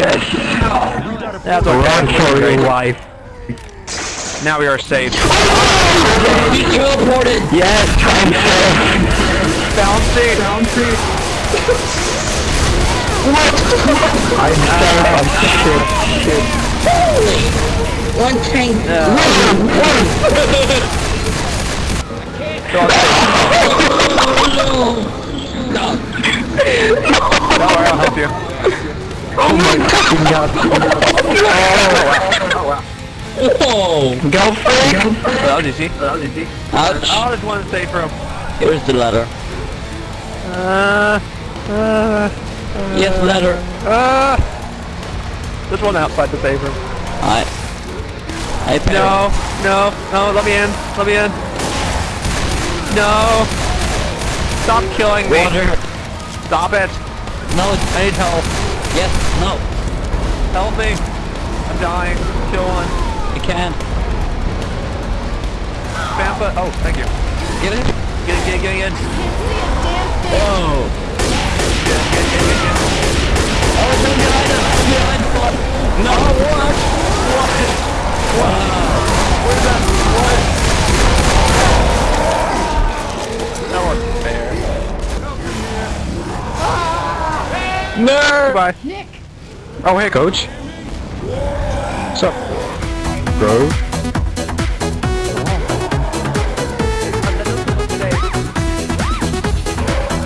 Yes. That's Run okay. for We're your life. Now we are safe. He teleported! Yes, I'm safe. Bouncy. Bouncy. I'm safe. I'm shit. Shit. One tank. Don't worry, I'll help you. Oh my god. Oh! Go for it. That was easy. That was easy. Ouch! Oh, there's one safe room. Here's the letter. Uh, uh, Yes, letter. uh. There's one outside the safe room. I. No, no, no, let me in. Let me in. No. Stop killing me. Water. Stop it. No. I need help. Yes. No. Help me. I'm dying. Kill one. I can't. Vampa. Oh, thank you. Get it? Get in, get in, get in, get in. Oh. Get in, get in, get in, get in. Oh, it's behind us. It's behind us. No. what? Where's No. Goodbye. Nick. Oh, hey, coach. What's up? Bro.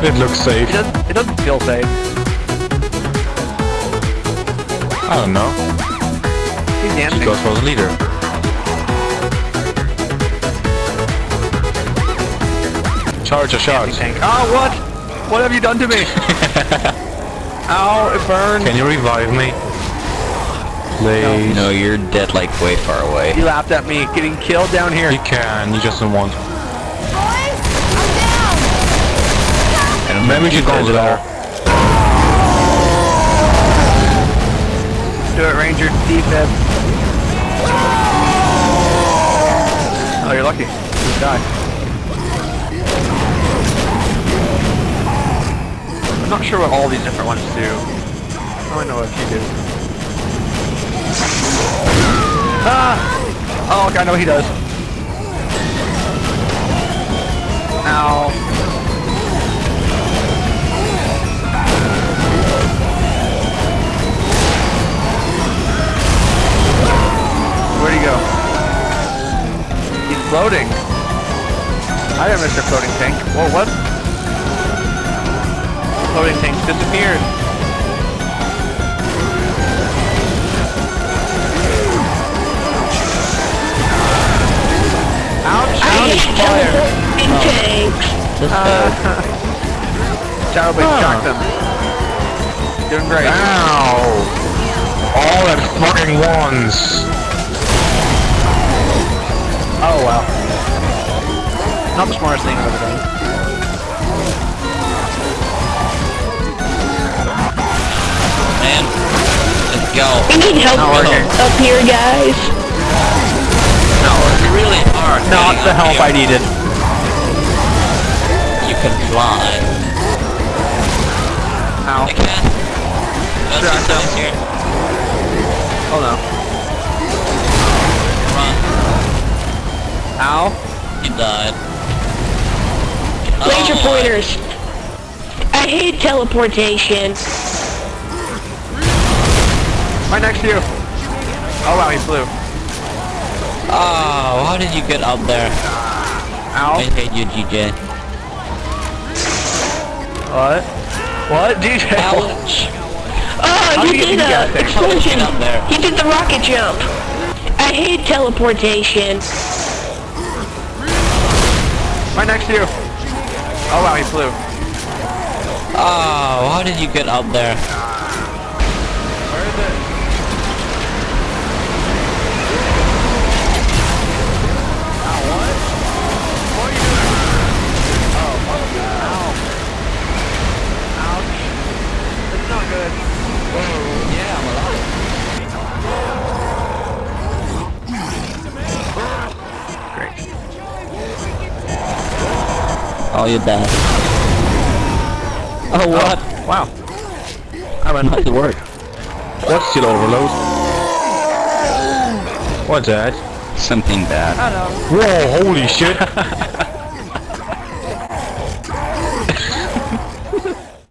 It looks safe. It doesn't, it doesn't feel safe. I don't know. He's dancing. He goes for the leader. Charge a shot. Tank. Oh, what? What have you done to me? Ow, it burned. Can you revive me? Please. No, you're dead like way far away. He laughed at me getting killed down here. You can, you just don't want. Boys, I'm down! And maybe we should go there. Do it, Ranger. Defib. Oh, you're lucky. You die. Not sure what all these different ones do. I only know a few do. Ah! Oh, okay, I know what he does. Ow. Where'd he go? He's floating. I have Mr. Floating Tank. Whoa, what? Floating tank disappeared. Ouch! Ouch! Fire! Uh, Childblade shocked him. Doing great. Ow! All them fucking ones! Oh wow. Not the smartest thing I've ever done. Need help Not up here, guys. No, it's really hard. Not the up help I needed. You can fly. Ow. I can't. Let's Sure, I this here. Oh no. Run. Ow. He died. Laser Oh, pointers. I hate teleportation. Right next to you. Oh wow, he flew. Ah, oh, how did you get up there? Ow. I hate you, GJ. What? What? DJ? Ouch. Oh, How ah, he you did get a that thing? How did you explosion. up there? He did the rocket jump. I hate teleportation. Right next to you. Oh wow, he flew. Ah, oh, how did you get up there? Oh, you're dead. Oh, oh, what? Wow. I went Nice work. What's still overload? What's that? Something bad. I don't know. Whoa, holy shit!